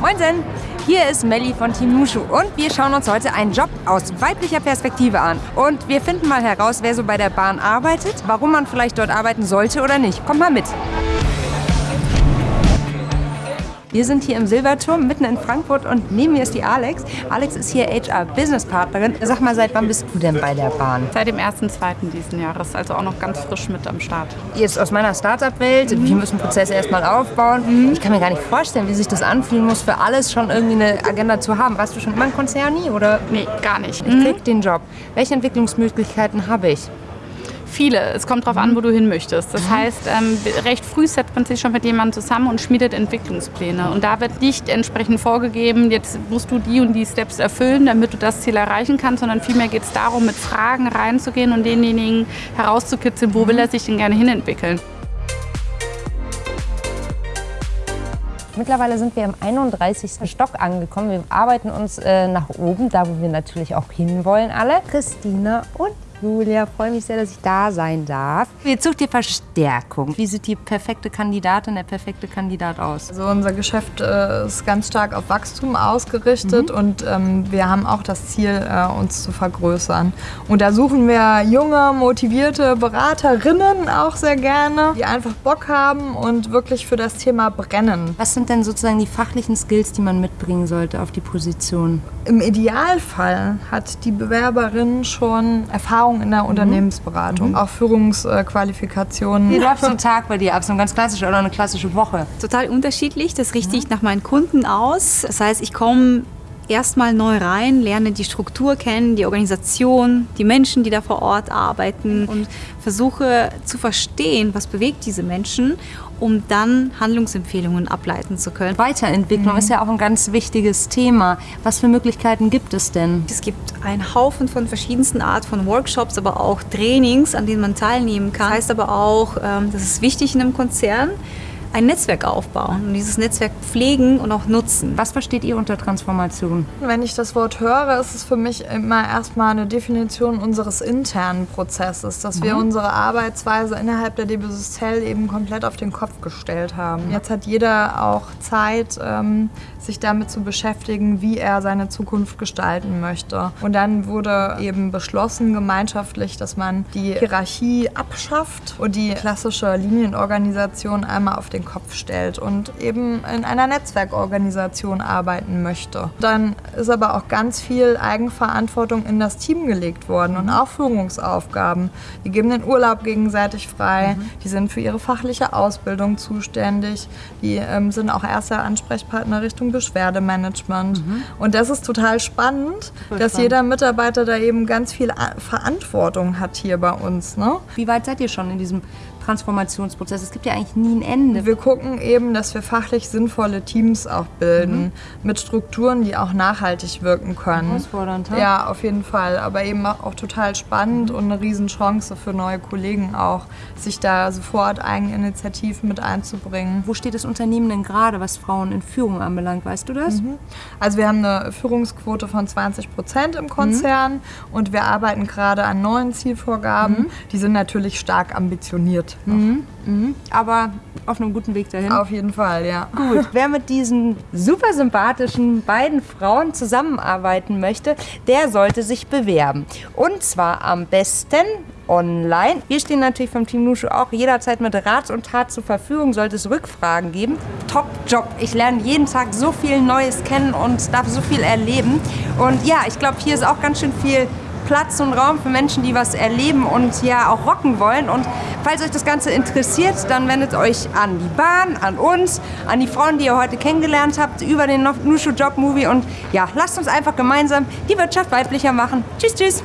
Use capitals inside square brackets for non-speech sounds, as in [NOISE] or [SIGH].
Moinsen! Hier ist Melli von Team Nushu und wir schauen uns heute einen Job aus weiblicher Perspektive an. Und wir finden mal heraus, wer so bei der Bahn arbeitet, warum man vielleicht dort arbeiten sollte oder nicht. Kommt mal mit! Wir sind hier im Silberturm, mitten in Frankfurt und neben mir ist die Alex. Alex ist hier HR-Business-Partnerin. Sag mal, seit wann bist du denn bei der Bahn? Seit dem 1.2. diesen Jahres, also auch noch ganz frisch mit am Start. Jetzt aus meiner Startup-Welt, mhm. wir müssen Prozesse erstmal aufbauen. Mhm. Ich kann mir gar nicht vorstellen, wie sich das anfühlen muss, für alles schon irgendwie eine Agenda zu haben. Warst du schon immer ein Konzerni oder? Nee, gar nicht. Ich krieg mhm. den Job. Welche Entwicklungsmöglichkeiten habe ich? Viele. Es kommt darauf an, wo du hin möchtest. Das heißt, ähm, recht früh setzt man sich schon mit jemandem zusammen und schmiedet Entwicklungspläne. Und da wird nicht entsprechend vorgegeben, jetzt musst du die und die Steps erfüllen, damit du das Ziel erreichen kannst, sondern vielmehr geht es darum, mit Fragen reinzugehen und denjenigen herauszukitzeln, wo will er sich denn gerne hinentwickeln. Mittlerweile sind wir im 31. Stock angekommen. Wir arbeiten uns äh, nach oben, da wo wir natürlich auch hinwollen alle. Christina und Julia, freue mich sehr, dass ich da sein darf. Jetzt sucht ihr Verstärkung. Wie sieht die perfekte Kandidatin, der perfekte Kandidat aus? Also unser Geschäft äh, ist ganz stark auf Wachstum ausgerichtet mhm. und ähm, wir haben auch das Ziel, äh, uns zu vergrößern. Und da suchen wir junge, motivierte Beraterinnen auch sehr gerne, die einfach Bock haben und wirklich für das Thema brennen. Was sind denn sozusagen die fachlichen Skills, die man mitbringen sollte auf die Position? Im Idealfall hat die Bewerberin schon Erfahrung Erfahrung in der mhm. Unternehmensberatung, mhm. auch Führungsqualifikationen. Wie [LAUGHS] läuft so ein Tag bei dir ab, so ein ganz klassischer oder eine klassische Woche? Total unterschiedlich, das richte ich nach meinen Kunden aus. Das heißt, ich komme erstmal neu rein, lerne die Struktur kennen, die Organisation, die Menschen, die da vor Ort arbeiten und versuche zu verstehen, was bewegt diese Menschen, um dann Handlungsempfehlungen ableiten zu können. Weiterentwicklung mhm. ist ja auch ein ganz wichtiges Thema. Was für Möglichkeiten gibt es denn? Es gibt einen Haufen von verschiedensten Art von Workshops, aber auch Trainings, an denen man teilnehmen kann. Das heißt aber auch, ähm, das ist wichtig in einem Konzern, ein Netzwerk aufbauen und dieses Netzwerk pflegen und auch nutzen. Was versteht ihr unter Transformation? Wenn ich das Wort höre, ist es für mich immer erstmal eine Definition unseres internen Prozesses, dass mhm. wir unsere Arbeitsweise innerhalb der DB Systel eben komplett auf den Kopf gestellt haben. Jetzt hat jeder auch Zeit, ähm, sich damit zu beschäftigen, wie er seine Zukunft gestalten möchte. Und dann wurde eben beschlossen gemeinschaftlich, dass man die Hierarchie abschafft und die klassische Linienorganisation einmal auf den den Kopf stellt und eben in einer Netzwerkorganisation arbeiten möchte. Dann ist aber auch ganz viel Eigenverantwortung in das Team gelegt worden und auch Führungsaufgaben. Die geben den Urlaub gegenseitig frei, mhm. die sind für ihre fachliche Ausbildung zuständig, die ähm, sind auch erster Ansprechpartner Richtung Beschwerdemanagement. Mhm. Und das ist total spannend, Voll dass spannend. jeder Mitarbeiter da eben ganz viel Verantwortung hat hier bei uns. Ne? Wie weit seid ihr schon in diesem Transformationsprozess? Es gibt ja eigentlich nie ein Ende. Wir gucken eben, dass wir fachlich sinnvolle Teams auch bilden, mhm. mit Strukturen, die auch nachhaltig wirken können. Herausfordernd, Ja, auf jeden Fall. Aber eben auch total spannend mhm. und eine Riesenchance für neue Kollegen auch, sich da sofort Eigeninitiativen mit einzubringen. Wo steht das Unternehmen denn gerade, was Frauen in Führung anbelangt? Weißt du das? Mhm. Also wir haben eine Führungsquote von 20 Prozent im Konzern mhm. und wir arbeiten gerade an neuen Zielvorgaben. Mhm. Die sind natürlich stark ambitioniert. Mhm. Mhm. Aber auf einem guten Weg dahin. Auf jeden Fall, ja. Gut, wer mit diesen super sympathischen beiden Frauen zusammenarbeiten möchte, der sollte sich bewerben. Und zwar am besten online. Wir stehen natürlich vom Team Nushu auch jederzeit mit Rat und Tat zur Verfügung, sollte es Rückfragen geben. Top Job. Ich lerne jeden Tag so viel Neues kennen und darf so viel erleben. Und ja, ich glaube, hier ist auch ganz schön viel Platz und Raum für Menschen, die was erleben und ja auch rocken wollen. Und falls euch das Ganze interessiert, dann wendet euch an die Bahn, an uns, an die Frauen, die ihr heute kennengelernt habt, über den Nushu Job Movie. Und ja, lasst uns einfach gemeinsam die Wirtschaft weiblicher machen. Tschüss, tschüss.